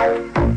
you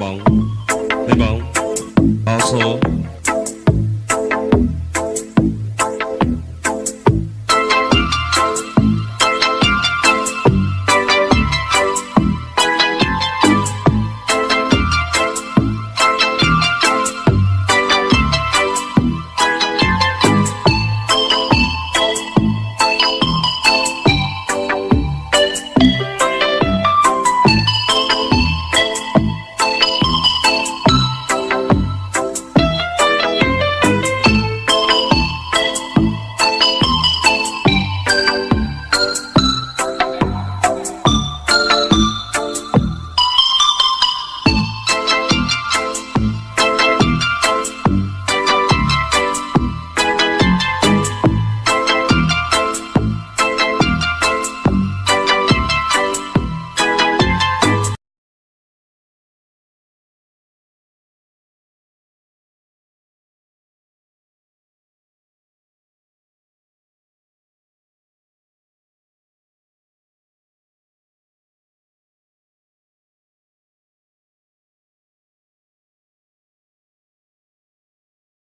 ပေါင်းနေပေါင်းအောင်ဆို